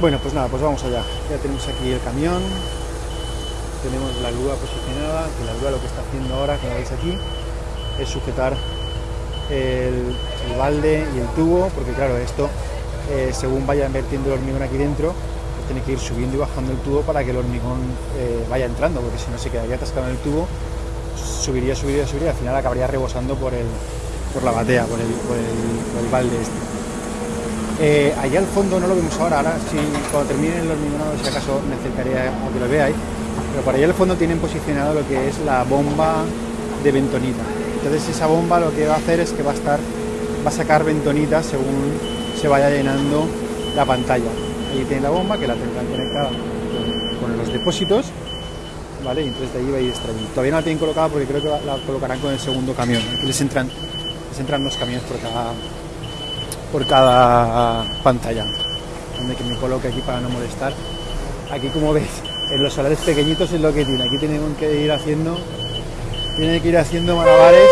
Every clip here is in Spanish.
Bueno, pues nada, pues vamos allá. Ya tenemos aquí el camión, tenemos la grúa posicionada, que la grúa lo que está haciendo ahora, como veis aquí, es sujetar el, balde y el tubo, porque claro, esto, eh, según vaya invirtiendo el hormigón aquí dentro, pues tiene que ir subiendo y bajando el tubo para que el hormigón eh, vaya entrando, porque si no se quedaría atascado en el tubo, subiría, subiría, subiría, al final acabaría rebosando por, el, por la batea, por el, por el, por el balde este. Eh, allá al fondo no lo vemos ahora, ahora si cuando termine el hormigonado si acaso me acercaría a que lo veáis, pero por allá al fondo tienen posicionado lo que es la bomba de bentonita. Entonces esa bomba lo que va a hacer es que va a estar, va a sacar bentonita según se vaya llenando la pantalla. Ahí tiene la bomba que la tendrán conectada con, los depósitos, ¿vale? Y entonces de ahí va a ir extrayendo. Todavía no la tienen colocada porque creo que la colocarán con el segundo camión. Aquí les entran, entran dos camiones por cada por cada pantalla. Donde que me coloque aquí para no molestar. Aquí como veis, en los solares pequeñitos es lo que tiene. Aquí tienen que ir haciendo. Tienen que ir haciendo malabares.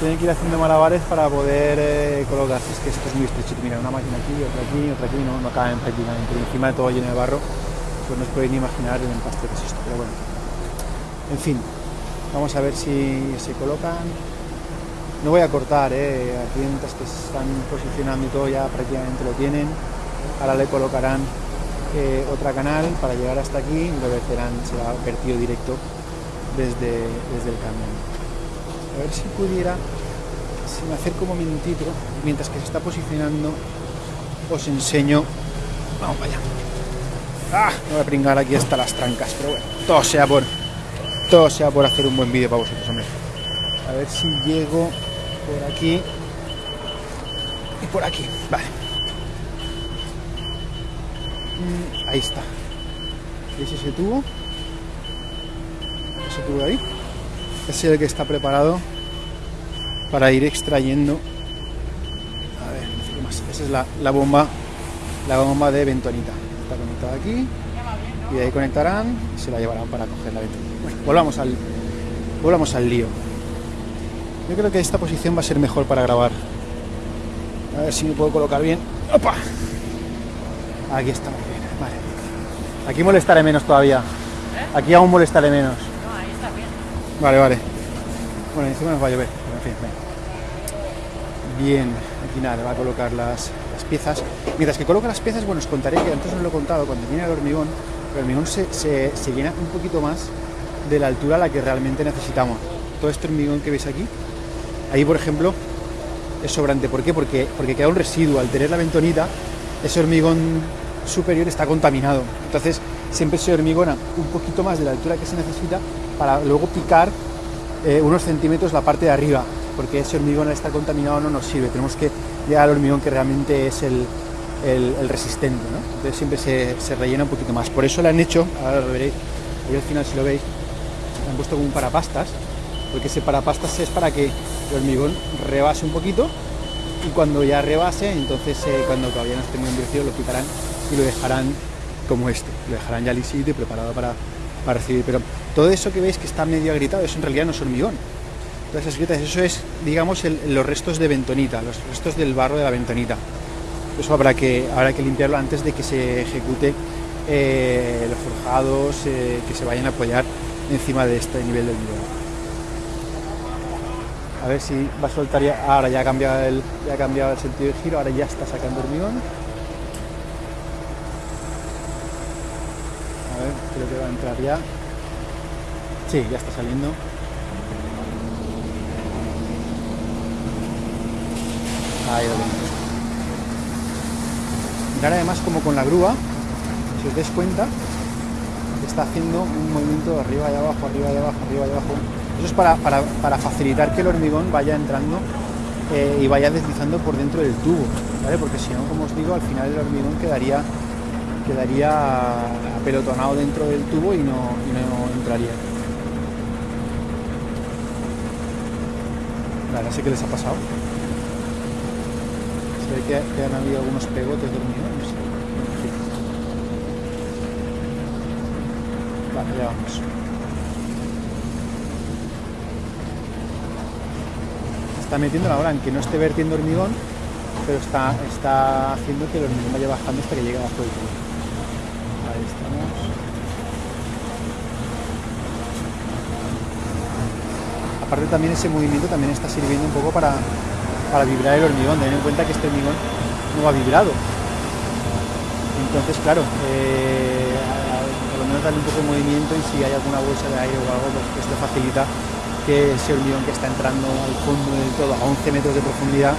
Tienen que ir haciendo malabares para poder eh, colocarse. Es que esto es muy estrecho. Mira, una máquina aquí, otra aquí, otra aquí, no, no caben prácticamente. Encima de todo lleno de barro, pues no os podéis ni imaginar el empaste que es esto. Pero bueno. En fin, vamos a ver si se colocan no voy a cortar, ¿eh? a clientes que se están posicionando y todo ya prácticamente lo tienen. Ahora le colocarán eh, otra canal para llegar hasta aquí y lo verterán, será vertido directo desde, desde el camión. A ver si pudiera, si me acerco un momentito, mientras que se está posicionando, os enseño. Vamos para allá. Ah, me voy a pringar aquí hasta las trancas, pero bueno, todo sea por, todo sea por hacer un buen vídeo para vosotros, hombre. A ver si llego por aquí y por aquí. Vale. Mm, ahí está. ¿Veis ese tubo? Ese tubo de ahí. Ese es el que está preparado para ir extrayendo. A ver, más. Esa es la, la bomba, la bomba de ventonita. Está conectada aquí y ahí conectarán y se la llevarán para coger la ventonita. Bueno, volvamos al, volvamos al lío. Yo creo que esta posición va a ser mejor para grabar. A ver si me puedo colocar bien. ¡Opa! Aquí está muy bien. Vale. Aquí molestaré menos todavía. Aquí aún molestaré menos. No, ahí está bien. Vale, vale. Bueno, encima nos va a llover. Pero en fin. Bien, aquí nada, va a colocar las, las piezas. Mientras que coloca las piezas, bueno, os contaré que antes os lo he contado, cuando viene el hormigón, el hormigón se, se, se llena un poquito más de la altura a la que realmente necesitamos. Todo este hormigón que veis aquí, Ahí, por ejemplo, es sobrante. ¿Por qué? Porque, porque queda un residuo. Al tener la ventonita, ese hormigón superior está contaminado. Entonces, siempre se hormigona un poquito más de la altura que se necesita para luego picar eh, unos centímetros la parte de arriba. Porque ese hormigón al estar contaminado no nos sirve. Tenemos que llegar al hormigón que realmente es el, resistente. Entonces, siempre se, se, rellena un poquito más. Por eso le han hecho, ahora lo veréis, ahí al final si lo veis, le han puesto como un parapastas. Porque ese parapastas es para que el hormigón rebase un poquito y cuando ya rebase, entonces eh, cuando todavía no esté muy endurecido lo quitarán y lo dejarán como este, lo dejarán ya lisito y preparado para, para recibir. Pero todo eso que veis que está medio agrietado, eso en realidad no es hormigón. Todas esas grietas, eso es, digamos, los restos de bentonita, los restos del barro de la bentonita. Eso habrá que, habrá que limpiarlo antes de que se ejecute eh, los forjados eh, que se vayan a apoyar encima de este nivel del nivel a ver si va a soltar ya, ahora ya ha cambiado el, ya ha cambiado el sentido de giro, ahora ya está sacando hormigón. A ver, creo que va a entrar ya. Sí, ya está saliendo. Ahí lo tenemos. Mirad además como con la grúa, si os dais cuenta, está haciendo un movimiento de arriba y abajo, arriba y abajo, arriba y abajo. Eso es para, para, facilitar que el hormigón vaya entrando eh, y vaya deslizando por dentro del tubo, ¿vale? Porque si no, como os digo, al final el hormigón quedaría, quedaría apelotonado dentro del tubo y no, no entraría. Vale, no sé qué les ha pasado. Se ve que, que han habido algunos pegotes de hormigón, no sé. Vale, ya vamos. Está metiendo ahora en que no esté vertiendo hormigón pero está, está haciendo que el hormigón vaya bajando hasta que llegue abajo del todo. Ahí estamos. Aparte también ese movimiento también está sirviendo un poco para, para vibrar el hormigón. Ten en cuenta que este hormigón no va vibrado. Entonces, claro, eh, por lo menos darle un poco de movimiento y si hay alguna bolsa de aire o algo, pues esto facilita que ese hormigón que está entrando al fondo del todo a 11 metros de profundidad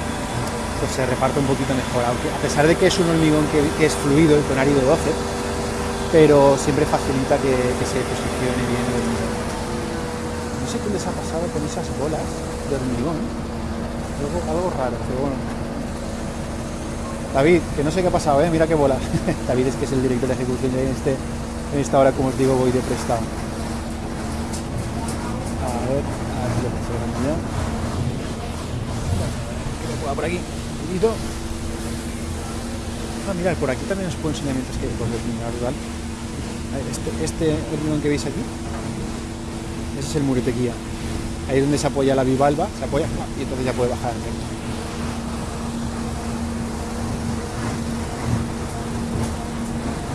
pues se reparte un poquito mejor, aunque a pesar de que es un hormigón que, es fluido, el de 12, pero siempre facilita que, se posicione bien el hormigón. No sé qué les ha pasado con esas bolas de hormigón, algo, raro, pero bueno. David, que no sé qué ha pasado, ¿eh? mira qué bolas. David es que es el director de ejecución en, este, en esta hora, como os digo, voy de prestado. A ver, a ver si lo puedo ya. por aquí. Ah, mirad, por aquí también os puedo enseñar mientras que por el rural. Este, este hormigón que veis aquí, ese es el muretequía. Ahí es donde se apoya la bivalva, se apoya y entonces ya puede bajar al centro.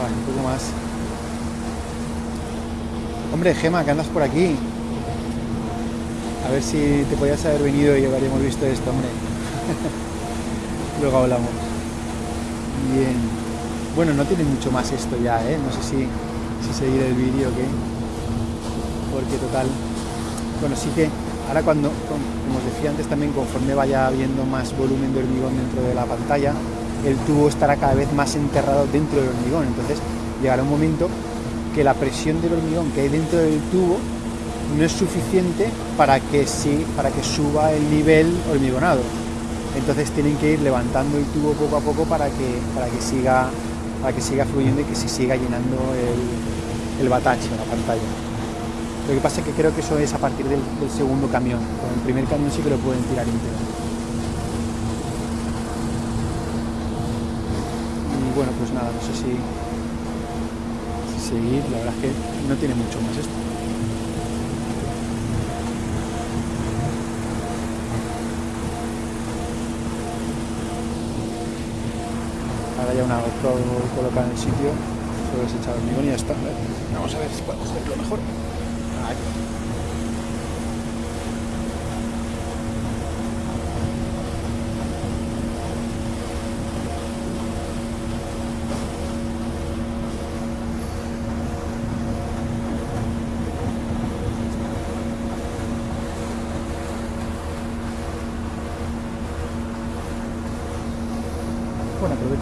Vale, un poco más. Hombre, Gema, que andas por aquí. A ver si te podías haber venido y habríamos visto esto, hombre. Luego hablamos. Bien. Bueno, no tiene mucho más esto ya, ¿eh? No sé si, si seguir el vídeo o qué. Porque total... Bueno, sí que ahora cuando, como os decía antes también, conforme vaya habiendo más volumen de hormigón dentro de la pantalla, el tubo estará cada vez más enterrado dentro del hormigón. Entonces llegará un momento que la presión del hormigón que hay dentro del tubo no es suficiente para que, sí, para que suba el nivel hormigonado entonces tienen que ir levantando el tubo poco a poco para que, para que, siga, para que siga fluyendo y que se siga llenando el, el batache, la pantalla. Lo que pasa es que creo que eso es a partir del, segundo camión. Con el primer camión sí que lo pueden tirar entero. Y bueno, pues nada, no sé si, si seguir. La verdad es que no tiene mucho más esto. Ya una todo colocado en el sitio, solo es echar hormigón y ya está. Vamos a ver si podemos verlo mejor.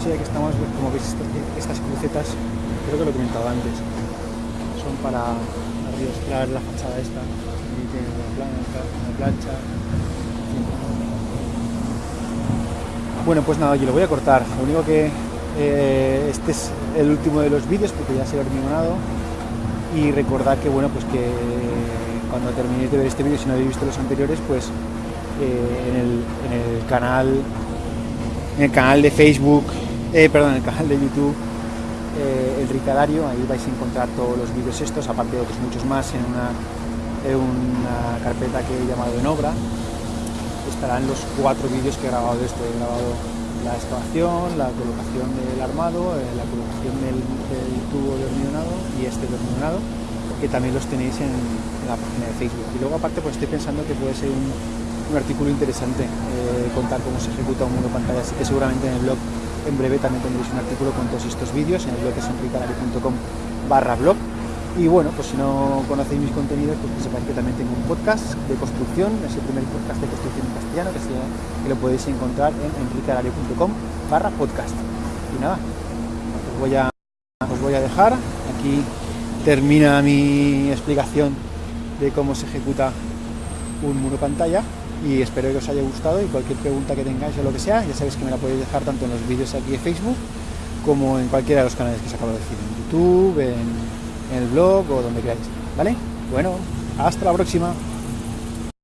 Ya que estamos, como veis, estas crucetas, creo que lo he comentado antes, son para arriesgar la fachada esta, y plancha. Bueno, pues nada, yo lo voy a cortar. Lo único que eh, este es el último de los vídeos porque ya se ha hormigonado y recordad que bueno pues que cuando terminéis de ver este vídeo si no habéis visto los anteriores pues eh, en el canal en el canal de Facebook, eh, perdón, en el canal de YouTube, eh, el Ricadario, ahí vais a encontrar todos los vídeos estos, aparte de otros muchos más, en una, una carpeta que he llamado en obra. Estarán los cuatro vídeos que he grabado de esto. He grabado la excavación, la colocación del armado, eh, la colocación del, tubo de hormigonado y este de hormigonado, que también los tenéis en, en, la página de Facebook. Y luego aparte pues estoy pensando que puede ser un, artículo interesante eh, contar cómo se ejecuta un mundo pantalla, que seguramente en el blog en breve también tendréis un artículo con todos estos vídeos, en el blog es enricalario.com barra blog. Y bueno, pues si no conocéis mis contenidos, pues que sepáis que también tengo un podcast de construcción, es el primer podcast de construcción en castellano, que, que lo podéis encontrar en enricalario.com barra podcast. Y nada, os voy, a, os voy a dejar, aquí termina mi explicación de cómo se ejecuta un muro pantalla y espero que os haya gustado y cualquier pregunta que tengáis o lo que sea, ya sabéis que me la podéis dejar tanto en los vídeos aquí de Facebook como en cualquiera de los canales que os acabo de decir, en YouTube, en, en el blog o donde queráis, ¿vale? Bueno, hasta la próxima.